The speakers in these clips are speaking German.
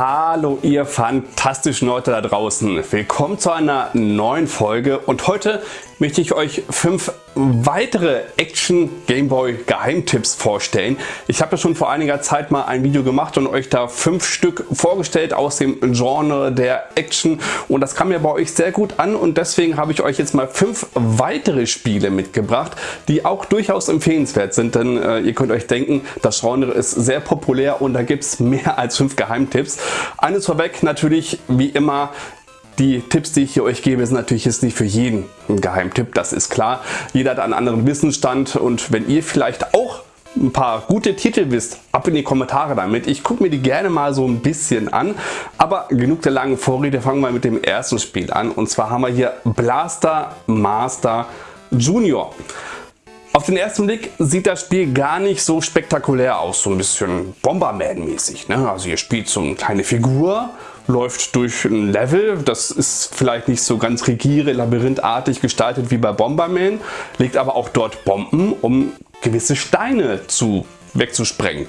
Hallo ihr fantastischen Leute da draußen. Willkommen zu einer neuen Folge und heute möchte ich euch fünf weitere Action Gameboy Geheimtipps vorstellen. Ich habe ja schon vor einiger Zeit mal ein Video gemacht und euch da fünf Stück vorgestellt aus dem Genre der Action und das kam ja bei euch sehr gut an und deswegen habe ich euch jetzt mal fünf weitere Spiele mitgebracht, die auch durchaus empfehlenswert sind, denn äh, ihr könnt euch denken, das Genre ist sehr populär und da gibt es mehr als fünf Geheimtipps. Eines vorweg natürlich wie immer die Tipps, die ich hier euch gebe, sind natürlich jetzt nicht für jeden ein Geheimtipp, das ist klar. Jeder hat einen anderen Wissensstand und wenn ihr vielleicht auch ein paar gute Titel wisst, ab in die Kommentare damit. Ich gucke mir die gerne mal so ein bisschen an. Aber genug der langen Vorrede, fangen wir mit dem ersten Spiel an. Und zwar haben wir hier Blaster Master Junior. Auf den ersten Blick sieht das Spiel gar nicht so spektakulär aus, so ein bisschen Bomberman mäßig. Ne? Also ihr spielt so eine kleine Figur, läuft durch ein Level, das ist vielleicht nicht so ganz rigide, labyrinthartig gestaltet wie bei Bomberman, legt aber auch dort Bomben, um gewisse Steine zu wegzusprengen.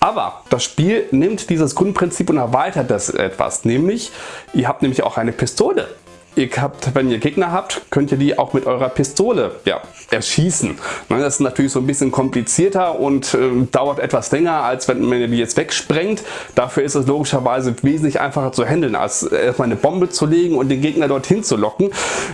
Aber das Spiel nimmt dieses Grundprinzip und erweitert das etwas, nämlich ihr habt nämlich auch eine Pistole Ihr habt, wenn ihr Gegner habt, könnt ihr die auch mit eurer Pistole ja, erschießen. Ne, das ist natürlich so ein bisschen komplizierter und äh, dauert etwas länger, als wenn man die jetzt wegsprengt. Dafür ist es logischerweise wesentlich einfacher zu handeln, als erstmal eine Bombe zu legen und den Gegner dorthin zu locken.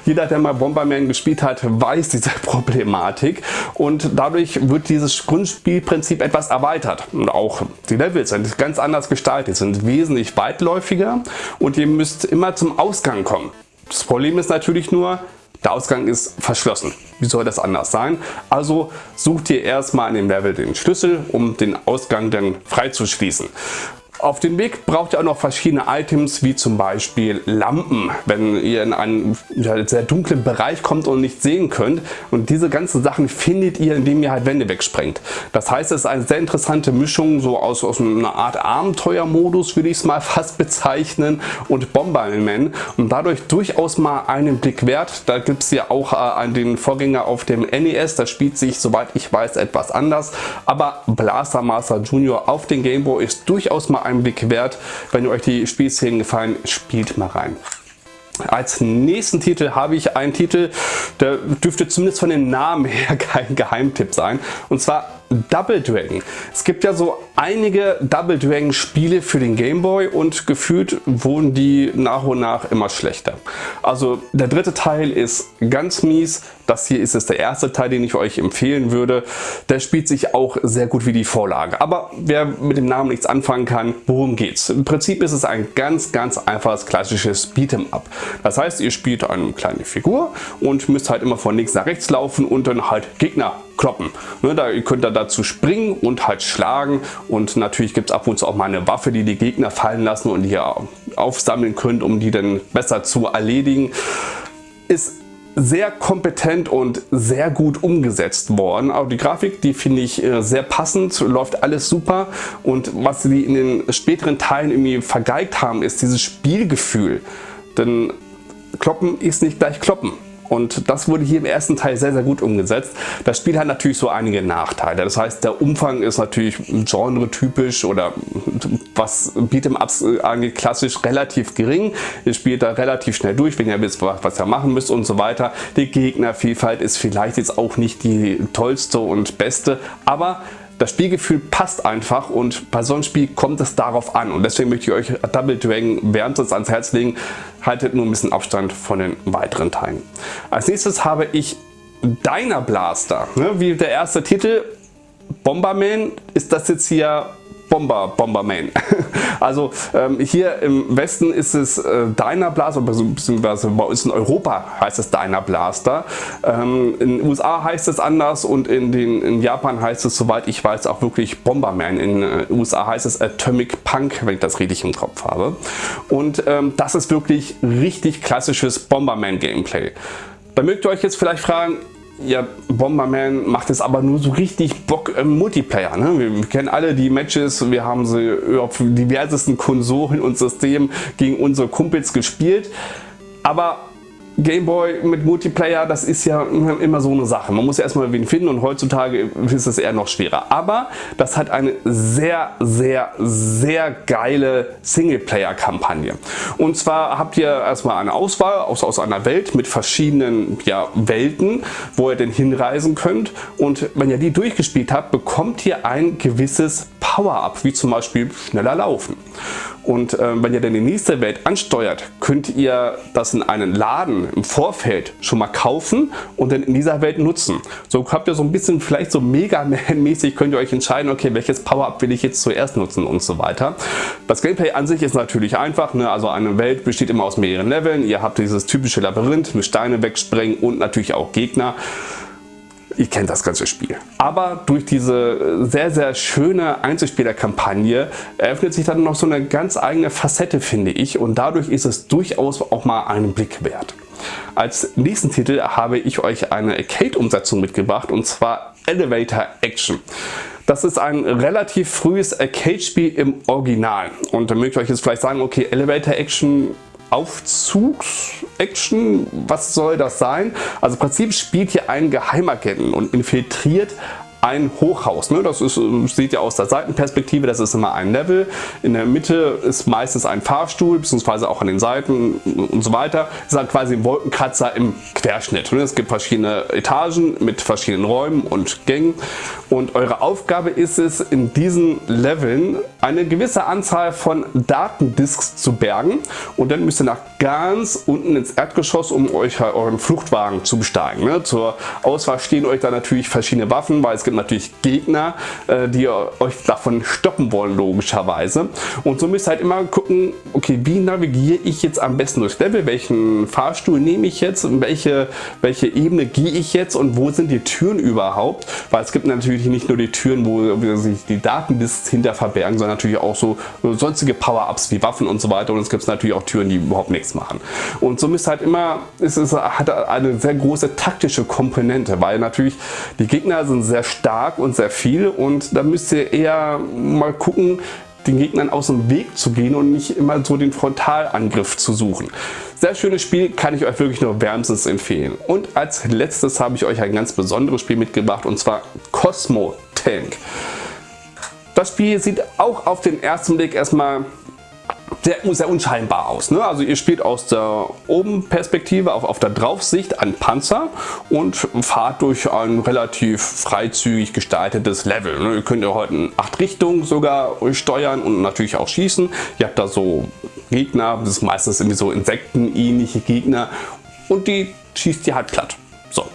Jeder, der mal Bomberman gespielt hat, weiß diese Problematik und dadurch wird dieses Grundspielprinzip etwas erweitert. Und auch die Levels sind ganz anders gestaltet, sind wesentlich weitläufiger und ihr müsst immer zum Ausgang kommen. Das Problem ist natürlich nur, der Ausgang ist verschlossen. Wie soll das anders sein? Also sucht ihr erstmal in dem Level den Schlüssel, um den Ausgang dann freizuschließen. Auf dem Weg braucht ihr auch noch verschiedene Items wie zum Beispiel Lampen, wenn ihr in einen sehr dunklen Bereich kommt und nicht sehen könnt. Und diese ganzen Sachen findet ihr, indem ihr halt Wände wegsprengt. Das heißt, es ist eine sehr interessante Mischung so aus, aus einer Art Abenteuermodus, würde ich es mal fast bezeichnen, und Bomberman und dadurch durchaus mal einen Blick wert. Da gibt es ja auch äh, den Vorgänger auf dem NES, das spielt sich, soweit ich weiß, etwas anders. Aber Blaster Master Junior auf dem Game Boy ist durchaus mal einen Blick wert. Wenn euch die Spielszenen gefallen, spielt mal rein. Als nächsten Titel habe ich einen Titel, der dürfte zumindest von dem Namen her kein Geheimtipp sein. Und zwar Double Dragon. Es gibt ja so einige Double Dragon Spiele für den Game Boy und gefühlt wurden die nach und nach immer schlechter. Also der dritte Teil ist ganz mies. Das hier ist es der erste Teil, den ich euch empfehlen würde. Der spielt sich auch sehr gut wie die Vorlage. Aber wer mit dem Namen nichts anfangen kann, worum geht's? Im Prinzip ist es ein ganz, ganz einfaches klassisches Beat'em Up. Das heißt, ihr spielt eine kleine Figur und müsst halt immer von links nach rechts laufen und dann halt Gegner kloppen. Ne, da, ihr könnt da dazu springen und halt schlagen und natürlich gibt es ab und zu auch mal eine Waffe, die die Gegner fallen lassen und ihr aufsammeln könnt, um die dann besser zu erledigen. Ist sehr kompetent und sehr gut umgesetzt worden. Auch die Grafik, die finde ich äh, sehr passend, läuft alles super und was sie in den späteren Teilen irgendwie vergeigt haben, ist dieses Spielgefühl. Denn Kloppen ist nicht gleich Kloppen. Und das wurde hier im ersten Teil sehr, sehr gut umgesetzt. Das Spiel hat natürlich so einige Nachteile. Das heißt, der Umfang ist natürlich genre-typisch oder was Beat'em-Ups angeht, klassisch relativ gering. Ihr spielt da relativ schnell durch, wenn ihr wisst, was ihr machen müsst und so weiter. Die Gegnervielfalt ist vielleicht jetzt auch nicht die tollste und beste, aber das Spielgefühl passt einfach und bei so einem Spiel kommt es darauf an und deswegen möchte ich euch Double Dragon wärmstens ans Herz legen. Haltet nur ein bisschen Abstand von den weiteren Teilen. Als nächstes habe ich Diner Blaster. Ne, wie der erste Titel Bomberman ist das jetzt hier Bomber, Bomberman. Also ähm, hier im Westen ist es äh, Dyna Blaster, beziehungsweise bei uns in Europa heißt es Dyna Blaster. Ähm, in den USA heißt es anders und in, den, in Japan heißt es, soweit ich weiß, auch wirklich Bomberman. In den äh, USA heißt es Atomic Punk, wenn ich das richtig im Kopf habe. Und ähm, das ist wirklich richtig klassisches Bomberman Gameplay. Da mögt ihr euch jetzt vielleicht fragen, ja, Bomberman macht es aber nur so richtig Bock im Multiplayer. Ne? Wir kennen alle die Matches, wir haben sie auf diversesten Konsolen und Systemen gegen unsere Kumpels gespielt. Aber Gameboy mit Multiplayer, das ist ja immer so eine Sache. Man muss ja erstmal wen finden und heutzutage ist es eher noch schwerer. Aber das hat eine sehr, sehr, sehr geile Singleplayer-Kampagne. Und zwar habt ihr erstmal eine Auswahl aus, aus einer Welt mit verschiedenen ja, Welten, wo ihr denn hinreisen könnt. Und wenn ihr die durchgespielt habt, bekommt ihr ein gewisses Power-Up, wie zum Beispiel schneller laufen. Und äh, wenn ihr dann die nächste Welt ansteuert, könnt ihr das in einen Laden im Vorfeld schon mal kaufen und dann in dieser Welt nutzen. So habt ihr so ein bisschen vielleicht so Mega Man mäßig könnt ihr euch entscheiden, okay, welches Power-Up will ich jetzt zuerst nutzen und so weiter. Das Gameplay an sich ist natürlich einfach, ne? also eine Welt besteht immer aus mehreren Leveln. Ihr habt dieses typische Labyrinth mit Steine wegsprengen und natürlich auch Gegner ihr kennt das ganze Spiel. Aber durch diese sehr, sehr schöne Einzelspielerkampagne eröffnet sich dann noch so eine ganz eigene Facette, finde ich. Und dadurch ist es durchaus auch mal einen Blick wert. Als nächsten Titel habe ich euch eine Arcade-Umsetzung mitgebracht und zwar Elevator Action. Das ist ein relativ frühes Arcade-Spiel im Original. Und da mögt ihr euch jetzt vielleicht sagen, okay, Elevator Action Aufzugs-Action, was soll das sein? Also im Prinzip spielt hier ein Geheimagenten und infiltriert ein Hochhaus. Ne? Das ist, seht ihr aus der Seitenperspektive, das ist immer ein Level. In der Mitte ist meistens ein Fahrstuhl, beziehungsweise auch an den Seiten und so weiter. Das ist halt quasi ein Wolkenkratzer im Querschnitt. Ne? Es gibt verschiedene Etagen mit verschiedenen Räumen und Gängen. Und eure Aufgabe ist es, in diesen Leveln eine gewisse Anzahl von Datendisks zu bergen. Und dann müsst ihr nach ganz unten ins Erdgeschoss, um euch euren Fluchtwagen zu besteigen. Ne? Zur Auswahl stehen euch da natürlich verschiedene Waffen, weil es gibt natürlich Gegner, äh, die euch davon stoppen wollen logischerweise. Und so müsst ihr halt immer gucken, okay, wie navigiere ich jetzt am besten durchs Level, welchen Fahrstuhl nehme ich jetzt, welche, welche Ebene gehe ich jetzt? Und wo sind die Türen überhaupt, weil es gibt natürlich nicht nur die Türen, wo sich die Datendisks hinter verbergen, sondern natürlich auch so sonstige Power-Ups wie Waffen und so weiter. Und es gibt natürlich auch Türen, die überhaupt nichts machen. Und so müsst ihr halt immer, es ist, hat eine sehr große taktische Komponente, weil natürlich die Gegner sind sehr stark und sehr viel und da müsst ihr eher mal gucken, den Gegnern aus dem Weg zu gehen und nicht immer so den Frontalangriff zu suchen. Sehr schönes Spiel, kann ich euch wirklich nur wärmstens empfehlen. Und als letztes habe ich euch ein ganz besonderes Spiel mitgebracht und zwar Cosmo Tank. Das Spiel sieht auch auf den ersten Blick erstmal sehr, sehr unscheinbar aus. Ne? Also ihr spielt aus der Oben-Perspektive auf, auf der Draufsicht einen Panzer und fahrt durch ein relativ freizügig gestaltetes Level. Ne? Ihr könnt ja heute in acht Richtungen sogar steuern und natürlich auch schießen. Ihr habt da so Gegner, das ist meistens irgendwie so insektenähnliche Gegner und die schießt ihr halt platt. So.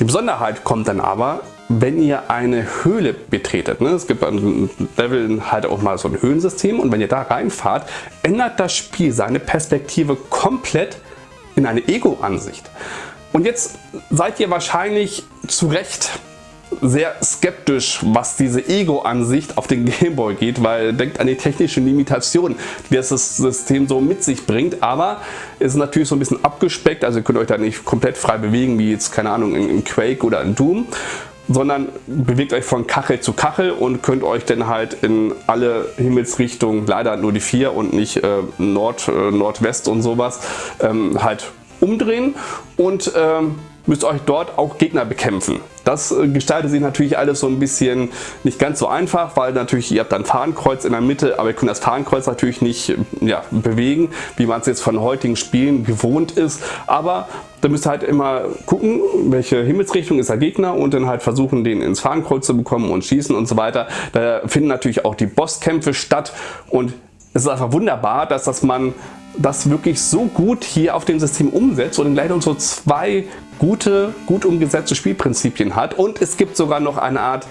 Die Besonderheit kommt dann aber, wenn ihr eine Höhle betretet, ne, es gibt ein Level halt auch mal so ein Höhlensystem und wenn ihr da reinfahrt, ändert das Spiel seine Perspektive komplett in eine Ego-Ansicht. Und jetzt seid ihr wahrscheinlich zu Recht sehr skeptisch, was diese Ego-Ansicht auf den Gameboy geht, weil denkt an die technischen Limitationen, die das System so mit sich bringt, aber es ist natürlich so ein bisschen abgespeckt, also ihr könnt euch da nicht komplett frei bewegen, wie jetzt, keine Ahnung, in Quake oder in Doom sondern bewegt euch von Kachel zu Kachel und könnt euch dann halt in alle Himmelsrichtungen, leider nur die vier und nicht äh, Nord, äh, Nordwest und sowas, ähm, halt umdrehen und ähm, müsst euch dort auch Gegner bekämpfen. Das äh, gestaltet sich natürlich alles so ein bisschen nicht ganz so einfach, weil natürlich ihr habt ein Fahnenkreuz in der Mitte, aber ihr könnt das Fahnenkreuz natürlich nicht ja, bewegen, wie man es jetzt von heutigen Spielen gewohnt ist. Aber da müsst ihr halt immer gucken, welche Himmelsrichtung ist der Gegner und dann halt versuchen, den ins Fahnenkreuz zu bekommen und schießen und so weiter. Da finden natürlich auch die Bosskämpfe statt und es ist einfach wunderbar, dass das man das wirklich so gut hier auf dem System umsetzt und gleich noch so zwei gute, gut umgesetzte Spielprinzipien hat. Und es gibt sogar noch eine Art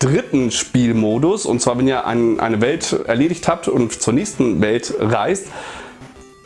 dritten Spielmodus. Und zwar, wenn ihr ein, eine Welt erledigt habt und zur nächsten Welt reist,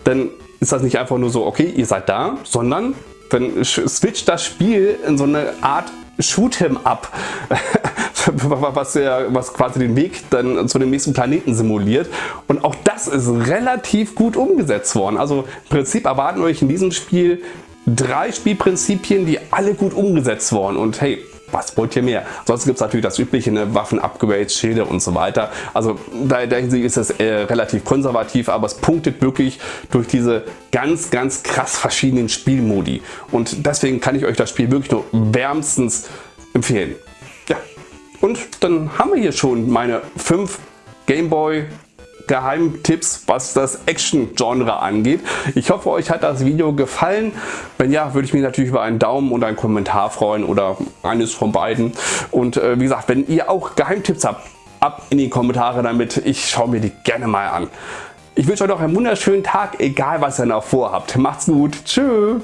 dann ist das nicht einfach nur so, okay, ihr seid da, sondern dann switcht das Spiel in so eine Art Shoot'em Up, was, ja, was quasi den Weg dann zu dem nächsten Planeten simuliert. Und auch das ist relativ gut umgesetzt worden. Also im Prinzip erwarten euch in diesem Spiel drei Spielprinzipien, die alle gut umgesetzt wurden. Und hey, was wollt ihr mehr? Sonst gibt es natürlich das übliche, ne, Waffen, Upgrades, Schilde und so weiter. Also da denken Sie, ist es äh, relativ konservativ, aber es punktet wirklich durch diese ganz, ganz krass verschiedenen Spielmodi. Und deswegen kann ich euch das Spiel wirklich nur wärmstens empfehlen. Ja, und dann haben wir hier schon meine fünf Gameboy Geheimtipps, was das Action-Genre angeht. Ich hoffe, euch hat das Video gefallen. Wenn ja, würde ich mich natürlich über einen Daumen und einen Kommentar freuen oder eines von beiden. Und äh, wie gesagt, wenn ihr auch Geheimtipps habt, ab in die Kommentare damit. Ich schaue mir die gerne mal an. Ich wünsche euch noch einen wunderschönen Tag, egal was ihr noch vorhabt. Macht's gut. Tschüss.